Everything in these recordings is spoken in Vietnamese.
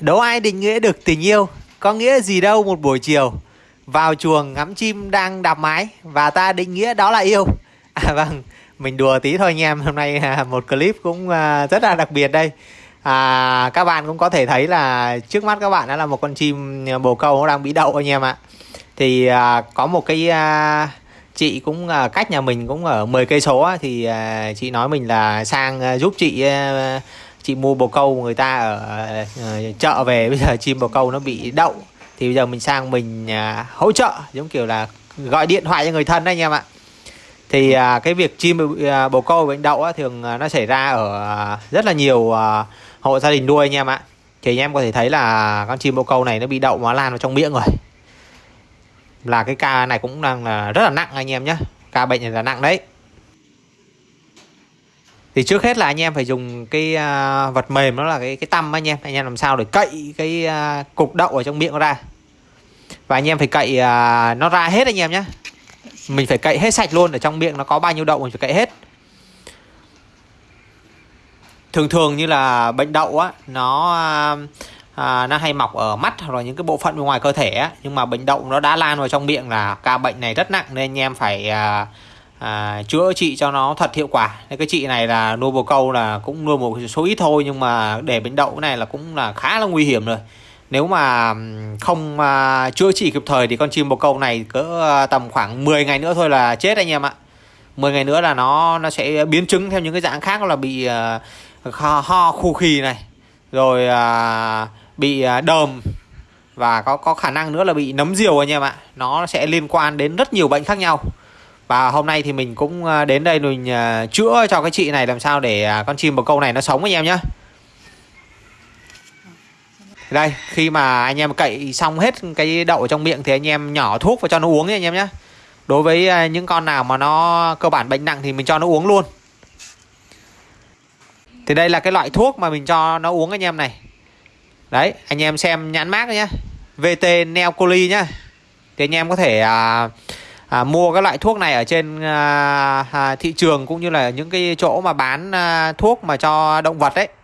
Đâu ai định nghĩa được tình yêu Có nghĩa gì đâu một buổi chiều. Vào chuồng ngắm chim đang đạp mái Và ta định nghĩa đó là yêu. À vâng Mình đùa tí thôi anh em Hôm nay à, một clip cũng à, rất là đặc biệt đây. À, Các bạn cũng có thể thấy là Trước mắt các bạn đó là một con chim à, bồ câu Nó đang bị đậu anh em ạ. Thì à, có một cái à, chị cũng à, cách nhà mình cũng ở 10 cây số thì à, chị nói mình là sang à, giúp chị à, chị mua bồ câu người ta ở uh, chợ về bây giờ chim bồ câu nó bị đậu thì bây giờ mình sang mình uh, hỗ trợ giống kiểu là gọi điện thoại cho người thân đấy anh em ạ. Thì à, cái việc chim à, bồ câu bệnh đậu thường nó xảy ra ở rất là nhiều hộ gia đình nuôi anh em ạ. Thì anh em có thể thấy là con chim bồ câu này nó bị đậu mà lan vào trong miệng rồi. Là cái ca này cũng đang là rất là nặng anh em nhé ca bệnh này là nặng đấy thì trước hết là anh em phải dùng cái uh, vật mềm đó là cái cái tăm anh em. Anh em làm sao để cậy cái uh, cục đậu ở trong miệng nó ra. Và anh em phải cậy uh, nó ra hết anh em nhé mình phải cậy hết sạch luôn ở trong miệng nó có bao nhiêu đậu mình phải cậy hết. Thường thường như là bệnh đậu á nó à, nó hay mọc ở mắt hoặc là những cái bộ phận bên ngoài cơ thể á. Nhưng mà bệnh đậu nó đã lan vào trong miệng là ca bệnh này rất nặng nên anh em phải à, à, chữa trị cho nó thật hiệu quả. Nên cái chị này là nuôi bồ câu là cũng nuôi một số ít thôi nhưng mà để bệnh đậu này là cũng là khá là nguy hiểm rồi. Nếu mà không à, chữa trị kịp thời thì con chim bồ câu này cỡ à, tầm khoảng 10 ngày nữa thôi là chết anh em ạ. 10 ngày nữa là nó nó sẽ biến chứng theo những cái dạng khác là bị à, ho, ho khu khì này rồi à, bị à, đờm và có có khả năng nữa là bị nấm diều anh em ạ. Nó sẽ liên quan đến rất nhiều bệnh khác nhau và hôm nay thì mình cũng ờ, đến đây mình ờ, chữa cho cái chị này làm sao để à, con chim bồ câu này nó sống anh em nhé đây khi mà anh em cậy xong hết cái đậu ở trong miệng thì anh em nhỏ thuốc và cho nó uống nhé anh em nhé đối với ờ, những con nào mà nó cơ bản bệnh nặng thì mình cho nó uống luôn. Thì đây là cái loại thuốc mà mình cho nó uống anh em này. Đấy anh em xem nhãn mát nhé VT Neocoli nhá. Thì anh em có thể uh, à, mua các loại thuốc này ở trên à, à, thị trường cũng như là những cái chỗ mà bán à, thuốc mà cho động vật đấy à,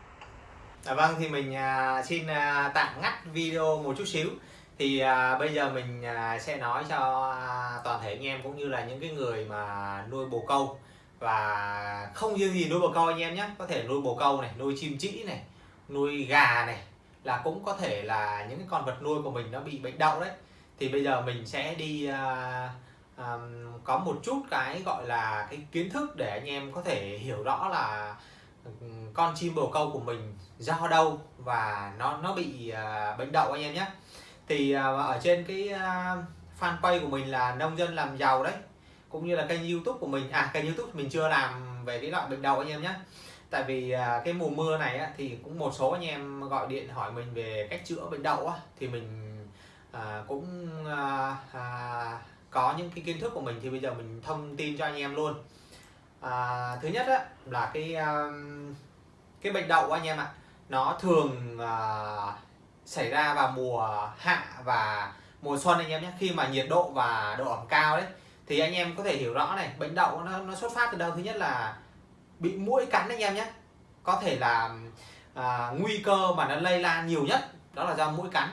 dạ vâng thì mình à, xin à, tạm ngắt video một chút xíu. Thì à, bây giờ mình à, sẽ nói cho à, toàn thể anh em cũng như là những cái người mà nuôi bồ câu. Và không riêng gì nuôi bồ câu anh em nhé có thể nuôi bồ câu này nuôi chim trĩ này nuôi gà này là cũng có thể là những cái con vật nuôi của mình nó bị bệnh đậu đấy. Thì bây giờ mình sẽ đi uh, um, có một chút cái gọi là cái kiến thức để anh em có thể hiểu rõ là con chim bồ câu của mình do đâu và nó nó bị uh, bệnh đậu anh em nhé. Thì uh, ở trên cái uh, fanpage của mình là nông dân làm giàu đấy cũng như là kênh youtube của mình à kênh youtube mình chưa làm về cái loại bệnh đậu anh em nhé. Tại vì uh, cái mùa mưa này á, thì cũng một số anh em gọi điện hỏi mình về cách chữa bệnh đậu á, thì mình uh, cũng uh, uh, có những cái kiến thức của mình thì bây giờ mình thông tin cho anh em luôn. À, thứ nhất á, là cái um, cái bệnh đậu anh em ạ nó thường uh, xảy ra vào mùa hạ và mùa xuân anh em nhé. Khi mà nhiệt độ và độ ẩm cao đấy thì anh em có thể hiểu rõ này bệnh đậu nó, nó xuất phát từ đâu? Thứ nhất là bị mũi cắn anh em nhé. Có thể là à, nguy cơ mà nó lây lan nhiều nhất đó là do mũi cắn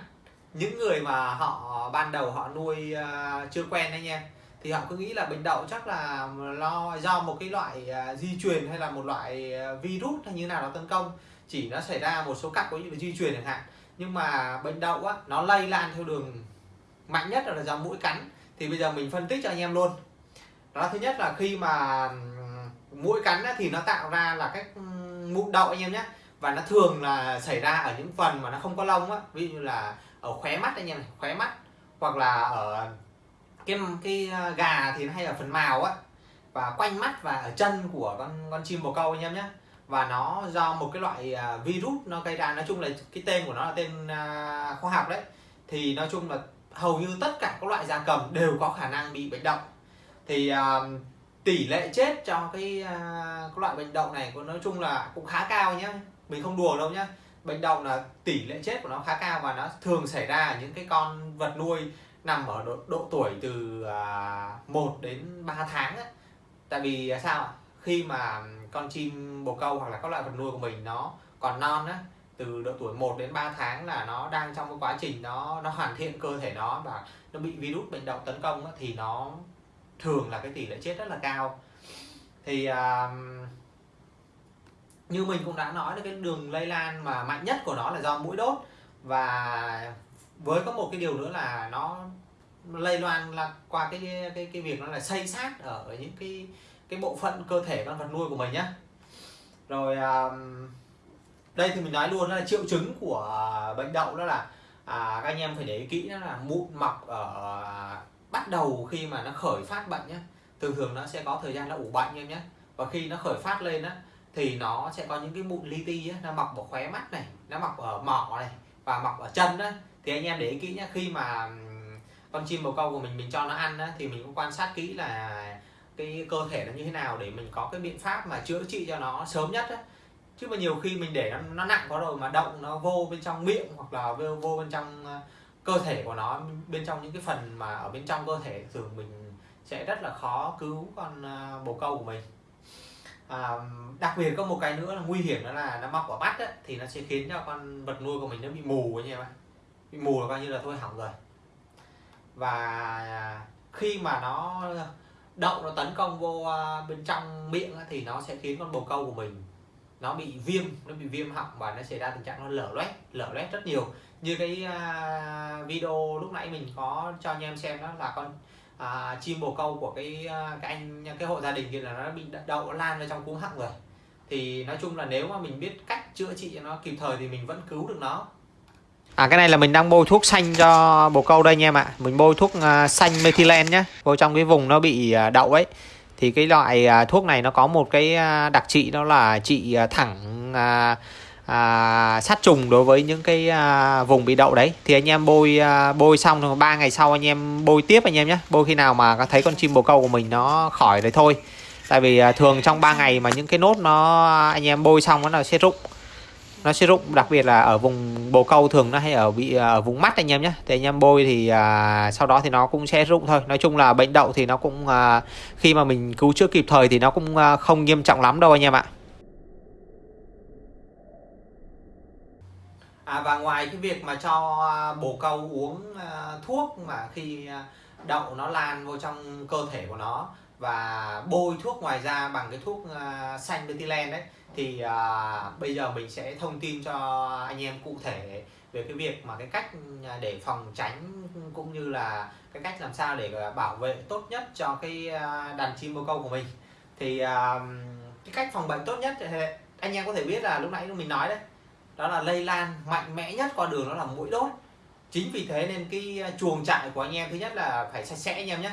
những người mà họ ban đầu họ nuôi uh, chưa quen anh em thì họ cứ nghĩ là bệnh đậu chắc là lo do một cái loại uh, di truyền hay là một loại uh, virus hay như nào đó tấn công. Chỉ nó xảy ra một số cặp có như là di truyền chẳng hạn. Nhưng mà bệnh đậu á nó lây lan theo đường mạnh nhất là do mũi cắn. Thì bây giờ mình phân tích cho anh em luôn. Đó thứ nhất là khi mà mũi cắn á, thì nó tạo ra là cái mụn đậu anh em nhé. Và nó thường là xảy ra ở những phần mà nó không có lông á. Ví dụ như là ở khóe mắt anh em này khóe mắt hoặc là ở cái cái ờ, gà thì nó hay ở phần màu á. Và quanh mắt và ở chân của con con chim bồ câu anh em nhé và nó do một cái loại ờ, virus nó gây ra nói chung là cái tên của nó là tên ờ, khoa học đấy. Thì nói chung là hầu như tất cả các loại gia cầm đều có khả năng bị bệnh động. Thì uh, tỷ lệ chết cho cái uh, cái loại bệnh động này có nói chung là cũng khá cao nhé mình không đùa đâu nhé bệnh động là tỷ lệ chết của nó khá cao và nó thường xảy ra ở những cái con vật nuôi nằm ở độ, độ tuổi từ à, 1 đến 3 tháng ấy. tại vì à, sao khi mà con chim bồ câu hoặc là các loại vật nuôi của mình nó còn non á từ độ tuổi 1 đến 3 tháng là nó đang trong cái quá trình nó nó hoàn thiện cơ thể nó và nó bị virus bệnh động tấn công thì nó thường là cái tỷ lệ chết rất là cao thì uh, như mình cũng đã nói là cái đường lây lan mà mạnh nhất của nó là do mũi đốt. Và với có một cái điều nữa là nó lây loan là qua cái cái cái việc nó là xây sát ở những cái cái bộ phận cơ thể con vật nuôi của mình nhá. Rồi đây thì mình nói luôn là triệu chứng của bệnh đậu đó là à, các anh em phải để ý kỹ đó là mụn mọc ở à, bắt đầu khi mà nó khởi phát bệnh nhé thường thường nó sẽ có thời gian nó ủ bệnh em nhé và khi nó khởi phát lên á thì nó sẽ có những cái mụn li ti nó mọc ở khóe mắt này nó mọc ở mỏ này và mọc ở chân á. Thì anh em để ý kỹ nhé khi mà con chim bồ câu của mình mình cho nó ăn á, thì mình cũng quan sát kỹ là cái cơ thể nó như thế nào để mình có cái biện pháp mà chữa trị cho nó sớm nhất á. Chứ mà nhiều khi mình để nó, nó nặng quá rồi mà động nó vô bên trong miệng hoặc là vô, vô bên trong ờ, cơ thể của nó bên trong những cái phần mà ở bên trong cơ thể thường mình sẽ rất là khó cứu con ờ, bồ câu của mình à, đặc biệt có một cái nữa là nguy hiểm đó là nó mọc ở mắt ấy, thì nó sẽ khiến cho con vật nuôi của mình nó bị mù anh em ạ bị mù là coi như là thôi hỏng rồi. Và khi mà nó đậu nó tấn công vô ờ, bên trong miệng thì nó sẽ khiến con bồ câu của mình nó bị viêm nó bị viêm họng và nó xảy ra tình trạng nó lở loét lở loét rất nhiều. Như cái uh, video lúc nãy mình có cho anh em xem đó là con à, chim bồ câu của cái à, cái anh cái hộ gia đình kia là nó bị đậu nó lan vào trong cuống họng rồi. Thì nói chung là nếu mà mình biết cách chữa trị cho nó kịp thời thì mình vẫn cứu được nó. À cái này là mình đang bôi thuốc xanh cho bồ câu đây nha em ạ. Mình bôi thuốc uh, xanh methylen nhé Vô trong cái vùng nó bị uh, đậu ấy. Thì cái loại uh, thuốc này nó có một cái uh, đặc trị đó là trị uh, thẳng uh, à, sát trùng đối với những cái à, vùng bị đậu đấy. Thì anh em bôi à, bôi xong rồi ba ngày sau anh em bôi tiếp anh em nhé. Bôi khi nào mà thấy con chim bồ câu của mình nó khỏi đấy thôi. Tại vì à, thường trong 3 ngày mà những cái nốt nó anh em bôi xong nó sẽ rụng. Nó sẽ rụng đặc biệt là ở vùng bồ câu thường nó hay ở bị à, ở vùng mắt anh em nhé. Thì anh em bôi thì à, sau đó thì nó cũng sẽ rụng thôi. Nói chung là bệnh đậu thì nó cũng à, khi mà mình cứu chữa kịp thời thì nó cũng à, không nghiêm trọng lắm đâu anh em ạ. À, và ngoài cái việc mà cho à, bồ câu uống uh, thuốc mà khi uh, đậu nó lan vô trong cơ thể của nó và bôi thuốc ngoài da bằng cái thuốc uh, xanh methylen đấy thì uh, bây giờ mình sẽ thông tin cho anh em cụ thể về cái việc mà cái cách để phòng tránh cũng như là cái cách làm sao để bảo vệ tốt nhất cho cái đàn chim bồ câu của mình. Thì uh, cái cách phòng bệnh tốt nhất thì anh em có thể biết là lúc nãy mình nói đấy đó là lây lan mạnh mẽ nhất qua đường đó là mũi đốt. Chính vì thế nên cái à, chuồng trại của anh em thứ nhất là phải sạch sẽ anh em nhé.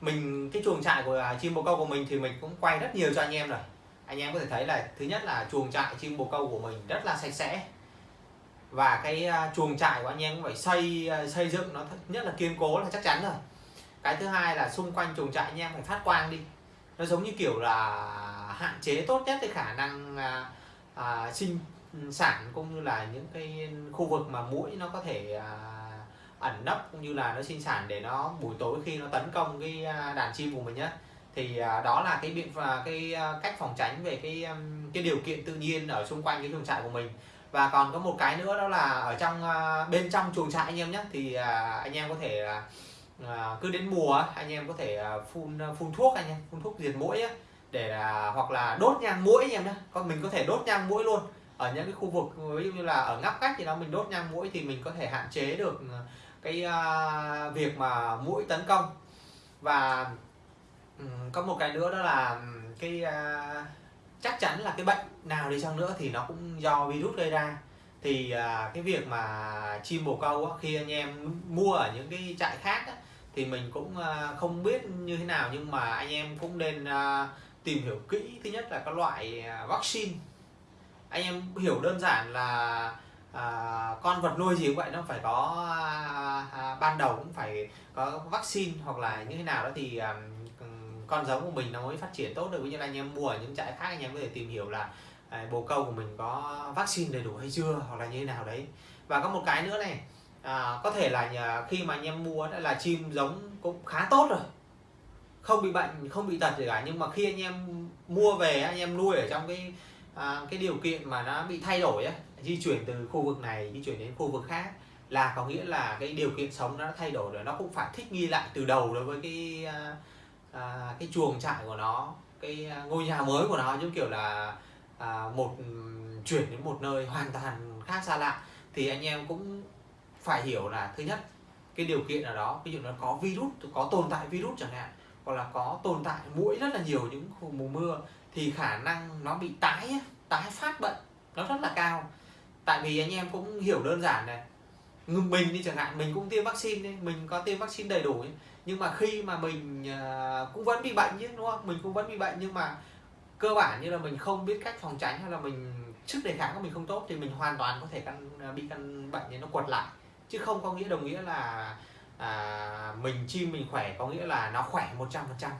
Mình cái chuồng trại của à, chim bồ câu của mình thì mình cũng quay rất nhiều cho anh em rồi. Anh em có thể thấy là thứ nhất là chuồng trại chim bồ câu của mình rất là sạch sẽ. Và cái à, chuồng trại của anh em cũng phải xây xây dựng nó nhất là kiên cố là chắc chắn rồi. Cái thứ hai là xung quanh chuồng trại anh em phải phát quang đi. Nó giống như kiểu là hạn chế tốt nhất cái khả năng à, à, sinh sản cũng như là những cái khu vực mà mũi nó có thể à, ẩn nấp cũng như là nó sinh sản để nó buổi tối khi nó tấn công cái à, đàn chim của mình nhé thì à, đó là cái biện và cái à, cách phòng tránh về cái um, cái điều kiện tự nhiên ở xung quanh cái chuồng trại của mình. Và còn có một cái nữa đó là ở trong à, bên trong chuồng trại anh em nhé thì anh em có thể cứ đến mùa anh em có thể phun phun thuốc anh em phun thuốc diệt mũi ấy, để hoặc là đốt nhang mũi anh em nhé còn mình có thể đốt nhang mũi luôn ở những cái khu vực ví dụ như là ở ngóc cách thì nó mình đốt nhang mũi thì mình có thể hạn chế được ờ, cái uh, việc mà mũi tấn công. Và um, có một cái nữa đó là ừ, cái uh, chắc chắn là cái bệnh nào đi chăng nữa thì nó cũng do virus gây ra. Thì uh, cái việc mà chim bồ câu á, khi anh em mua ở những cái trại khác á, thì mình cũng uh, không biết như thế nào nhưng mà anh em cũng nên uh, tìm hiểu kỹ. Thứ nhất là các loại vaccine anh em hiểu đơn giản là à, con vật nuôi gì cũng vậy nó phải có à, à, ban đầu cũng phải có vaccine hoặc là như thế nào đó thì à, con giống của mình nó mới phát triển tốt được. Như là anh em mua ở những trại khác anh em có thể tìm hiểu là à, bồ câu của mình có vaccine đầy đủ hay chưa hoặc là như thế nào đấy. Và có một cái nữa này à, có thể là nhà, khi mà anh em mua đã là chim giống cũng khá tốt rồi. Không bị bệnh không bị tật gì cả nhưng mà khi anh em mua về anh em nuôi ở trong cái à, cái điều kiện mà nó bị thay đổi ấy, di chuyển từ khu vực này di chuyển đến khu vực khác là có nghĩa là cái điều kiện sống nó đã thay đổi rồi nó cũng phải thích nghi lại từ đầu đối với cái à, à, cái chuồng trại của nó cái à, ngôi nhà mới của nó giống kiểu là à, một ừ, chuyển đến một nơi hoàn toàn khác xa lạ. Thì anh em cũng phải hiểu là thứ nhất cái điều kiện ở đó ví dụ nó có virus có tồn tại virus chẳng hạn hoặc là có tồn tại mũi rất là nhiều những mùa mưa thì khả năng nó bị tái tái phát bệnh nó rất là cao. Tại vì anh em cũng hiểu đơn giản này mình đi chẳng hạn mình cũng tiêm vaccine đi mình có tiêm vaccine đầy đủ ấy. nhưng mà khi mà mình à, cũng vẫn bị bệnh chứ đúng không? Mình cũng vẫn bị bệnh nhưng mà cơ bản như là mình không biết cách phòng tránh hay là mình sức đề kháng của mình không tốt thì mình hoàn toàn có thể căn à, bị căn bệnh này nó quật lại. Chứ không có nghĩa đồng nghĩa là à, mình chim mình khỏe có nghĩa là nó khỏe 100%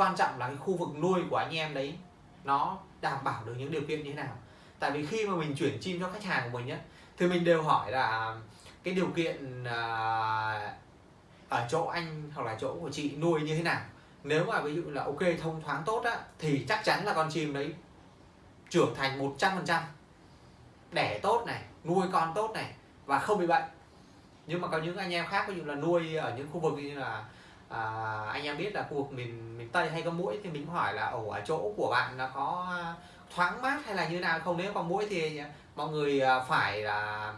quan trọng là cái khu vực nuôi của anh em đấy, nó đảm bảo được những điều kiện như thế nào. Tại vì khi mà mình chuyển chim cho khách hàng của mình nhé thì mình đều hỏi là cái điều kiện à, ở chỗ anh hoặc là chỗ của chị nuôi như thế nào. Nếu mà ví dụ là ok, thông thoáng tốt á, thì chắc chắn là con chim đấy trưởng thành 100% đẻ tốt này, nuôi con tốt này và không bị bệnh. Nhưng mà có những anh em khác, ví dụ là nuôi ở những khu vực như là à, anh em biết là khu vực miền miền tây hay có mũi thì mình hỏi là ở chỗ của bạn là có à, thoáng mát hay là như nào? Không nếu có mũi thì mọi người à, phải là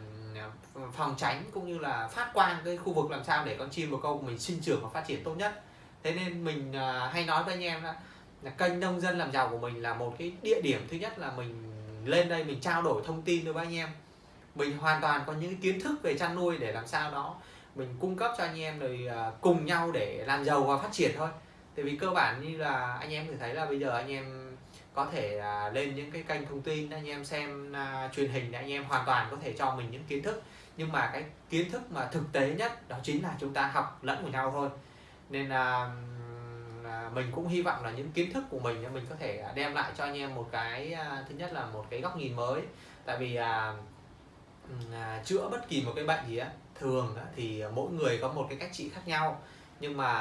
phòng tránh cũng như là phát quang cái khu vực làm sao để con chim bồ câu của mình sinh trưởng và phát triển tốt nhất. Thế nên mình à, hay nói với anh em là, là kênh nông dân làm giàu của mình là một cái địa điểm thứ nhất là mình lên đây mình trao đổi thông tin với anh em. Mình hoàn toàn có những kiến thức về chăn nuôi để làm sao đó mình cung cấp cho anh em rồi à, cùng nhau để làm giàu và phát triển thôi. Tại vì cơ bản như là anh em thử thấy là bây giờ anh em có thể à, lên những cái kênh thông tin anh em xem uh, truyền hình để anh em hoàn toàn có thể cho mình những kiến thức. Nhưng mà cái kiến thức mà thực tế nhất đó chính là chúng ta học lẫn của nhau thôi. Nên là uh, mình cũng hy vọng là những kiến thức của mình mình có thể đem lại cho anh em một cái uh, thứ nhất là một cái góc nhìn mới. Tại vì uh, uh, chữa bất kỳ một cái bệnh gì á thường thì mỗi người có một cái cách trị khác nhau. Nhưng mà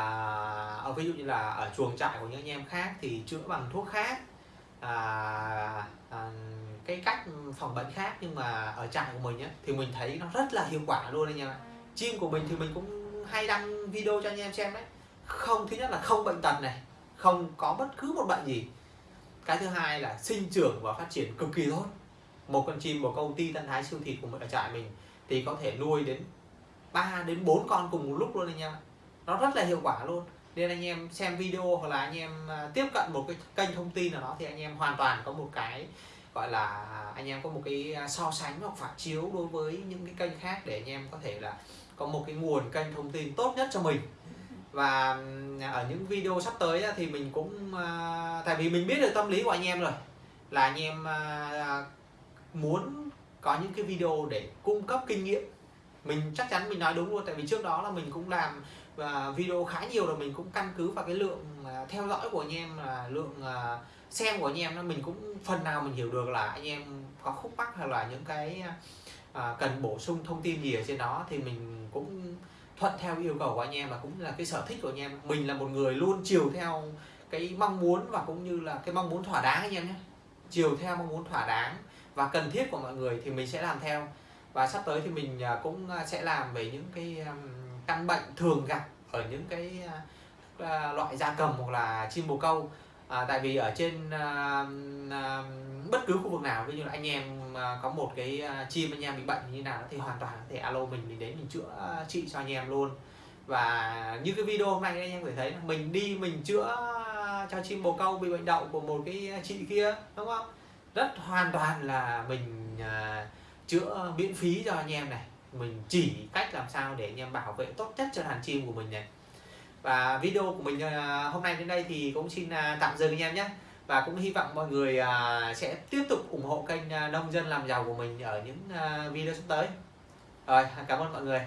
ở ví dụ như là ở chuồng trại của những anh em khác thì chữa bằng thuốc khác à, à, cái cách phòng bệnh khác. Nhưng mà ở trại của mình á, thì mình thấy nó rất là hiệu quả luôn anh em ạ. Chim của mình thì mình cũng hay đăng video cho anh em xem đấy. Không thứ nhất là không bệnh tật này không có bất cứ một bệnh gì. Cái thứ hai là sinh trưởng và phát triển cực kỳ tốt. Một con chim một công ty tân thái siêu thịt của mình ở trại mình thì có thể nuôi đến 3 đến 4 con cùng một lúc luôn anh em nó rất là hiệu quả luôn. Nên anh em xem video hoặc là anh em à, tiếp cận một cái kênh thông tin nào đó thì anh em hoàn toàn có một cái, gọi là, anh em có một cái à, so sánh hoặc phản chiếu đối với những cái kênh khác để anh em có thể là có một cái nguồn kênh thông tin tốt nhất cho mình. Và à, ở những video sắp tới thì mình cũng tại vì mình biết được tâm lý của anh em rồi, là anh em muốn có những cái video để cung cấp kinh nghiệm mình chắc chắn mình nói đúng luôn tại vì trước đó là mình cũng làm và video khá nhiều rồi mình cũng căn cứ vào cái lượng à, theo dõi của anh em là lượng à, xem của anh em nó mình cũng phần nào mình hiểu được là anh em có khúc mắc hay là những cái à, cần bổ sung thông tin gì ở trên đó thì mình cũng thuận theo yêu cầu của anh em và cũng là cái sở thích của anh em. Mình là một người luôn chiều theo cái mong muốn và cũng như là cái mong muốn thỏa đáng anh em nhé. Chiều theo mong muốn thỏa đáng và cần thiết của mọi người thì mình sẽ làm theo và sắp tới thì mình à, cũng à, sẽ làm về những cái căn bệnh thường gặp ở những cái à, loại da cầm hoặc là chim bồ câu. À, tại vì ở trên à, à, bất cứ khu vực nào ví dụ là anh em có một cái chim anh em bị bệnh như nào thì hoàn toàn có thể alo mình mình đến mình chữa trị cho anh em luôn. Và như cái video hôm nay anh em có thể thấy mình đi mình chữa cho chim bồ câu bị bệnh đậu của một cái chị kia đúng không? Rất hoàn toàn là mình à, chữa miễn phí cho anh em này. Mình chỉ cách làm sao để anh em bảo vệ tốt nhất cho đàn chim của mình này. Và video của mình à, hôm nay đến đây thì cũng xin à, tạm dừng anh em nhé. Và cũng hy vọng mọi người à, sẽ tiếp tục ủng hộ kênh nông dân làm giàu của mình ở những video sắp tới. Rồi, cảm ơn mọi người.